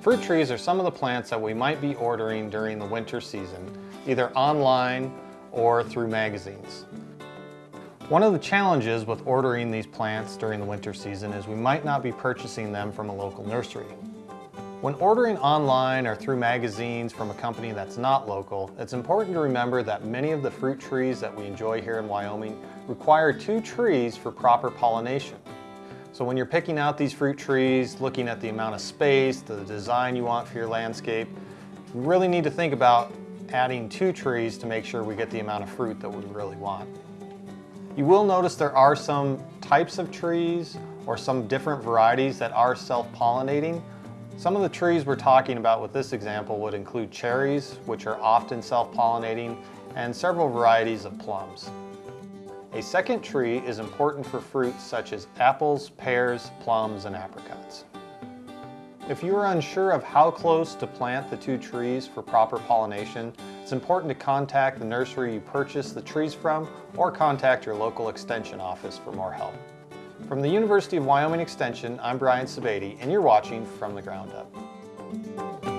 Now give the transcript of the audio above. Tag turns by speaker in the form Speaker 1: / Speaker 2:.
Speaker 1: Fruit trees are some of the plants that we might be ordering during the winter season, either online or through magazines. One of the challenges with ordering these plants during the winter season is we might not be purchasing them from a local nursery. When ordering online or through magazines from a company that's not local, it's important to remember that many of the fruit trees that we enjoy here in Wyoming require two trees for proper pollination. So when you're picking out these fruit trees, looking at the amount of space, the design you want for your landscape, you really need to think about adding two trees to make sure we get the amount of fruit that we really want. You will notice there are some types of trees or some different varieties that are self-pollinating. Some of the trees we're talking about with this example would include cherries, which are often self-pollinating, and several varieties of plums. A second tree is important for fruits such as apples, pears, plums, and apricots. If you are unsure of how close to plant the two trees for proper pollination, it's important to contact the nursery you purchased the trees from or contact your local extension office for more help. From the University of Wyoming Extension, I'm Brian Sebade, and you're watching From the Ground Up.